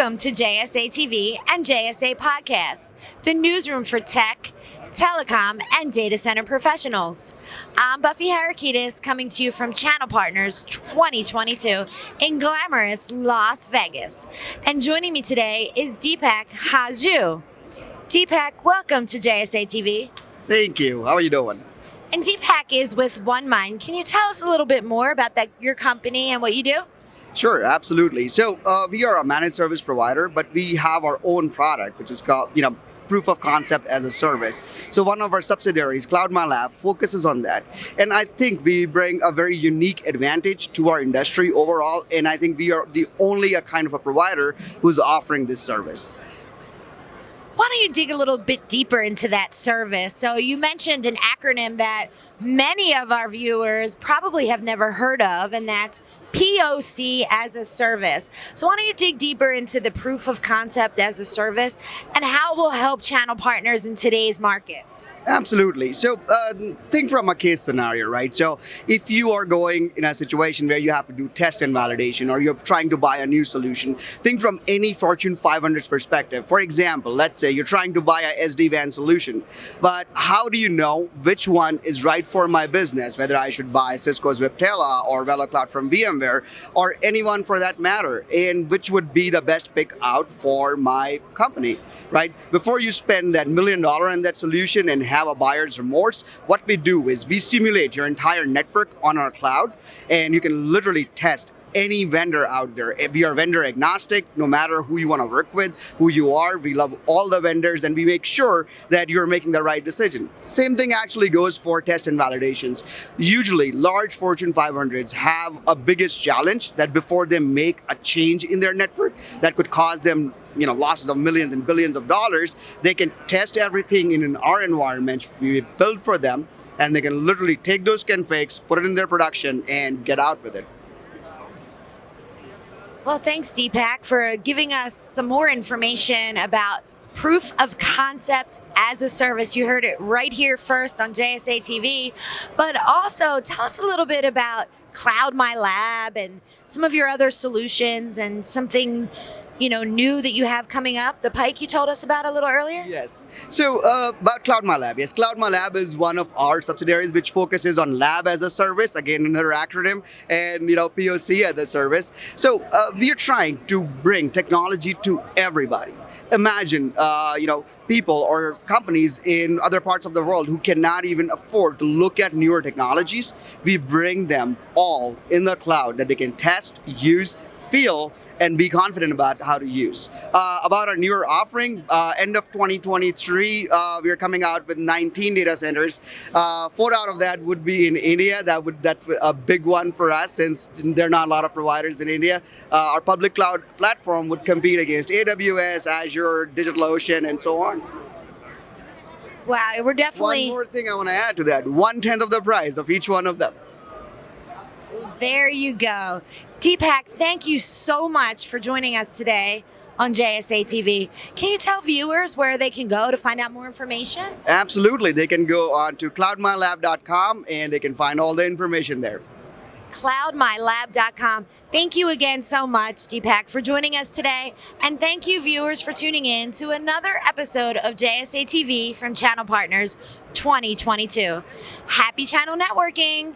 Welcome to JSA TV and JSA Podcasts, the newsroom for tech, telecom, and data center professionals. I'm Buffy Harakitis coming to you from Channel Partners 2022 in glamorous Las Vegas. And joining me today is Deepak Haju. Deepak, welcome to JSA TV. Thank you. How are you doing? And Deepak is with One Mind. Can you tell us a little bit more about that, your company and what you do? Sure, absolutely. So uh, we are a managed service provider, but we have our own product, which is called, you know, proof of concept as a service. So one of our subsidiaries, Cloud CloudMyLab, focuses on that. And I think we bring a very unique advantage to our industry overall. And I think we are the only a kind of a provider who's offering this service. Why don't you dig a little bit deeper into that service? So you mentioned an acronym that many of our viewers probably have never heard of, and that's POC as a service. So why don't you dig deeper into the proof of concept as a service and how it will help channel partners in today's market? Absolutely. So uh, think from a case scenario, right? So if you are going in a situation where you have to do test and validation or you're trying to buy a new solution, think from any Fortune 500's perspective. For example, let's say you're trying to buy a SD-WAN solution, but how do you know which one is right for my business, whether I should buy Cisco's Viptela or VeloCloud from VMware or anyone for that matter, and which would be the best pick out for my company, right? Before you spend that million dollar in that solution and have a buyer's remorse, what we do is we simulate your entire network on our cloud and you can literally test any vendor out there. If we are vendor agnostic, no matter who you want to work with, who you are, we love all the vendors and we make sure that you're making the right decision. Same thing actually goes for test and validations. Usually large Fortune 500s have a biggest challenge that before they make a change in their network that could cause them you know losses of millions and billions of dollars, they can test everything in our environment we build for them and they can literally take those configs, put it in their production and get out with it. Well, thanks, Deepak, for giving us some more information about proof of concept as a service. You heard it right here first on JSA TV, but also tell us a little bit about Cloud My Lab and some of your other solutions and something you know, new that you have coming up, the Pike you told us about a little earlier? Yes. So uh, about Cloud My Lab. Yes, Cloud My Lab is one of our subsidiaries which focuses on lab as a service, again another acronym, and you know, POC as a service. So uh, we are trying to bring technology to everybody. Imagine, uh, you know, people or companies in other parts of the world who cannot even afford to look at newer technologies. We bring them all in the cloud that they can test, use, feel, and be confident about how to use. Uh, about our newer offering, uh, end of 2023, uh, we are coming out with 19 data centers. Uh, four out of that would be in India. That would That's a big one for us since there are not a lot of providers in India. Uh, our public cloud platform would compete against AWS, Azure, DigitalOcean, and so on. Wow, we're definitely... One more thing I want to add to that, one-tenth of the price of each one of them. There you go. Deepak, thank you so much for joining us today on JSA TV. Can you tell viewers where they can go to find out more information? Absolutely. They can go on to cloudmylab.com and they can find all the information there. Cloudmylab.com. Thank you again so much, Deepak, for joining us today. And thank you, viewers, for tuning in to another episode of JSA TV from Channel Partners 2022. Happy channel networking!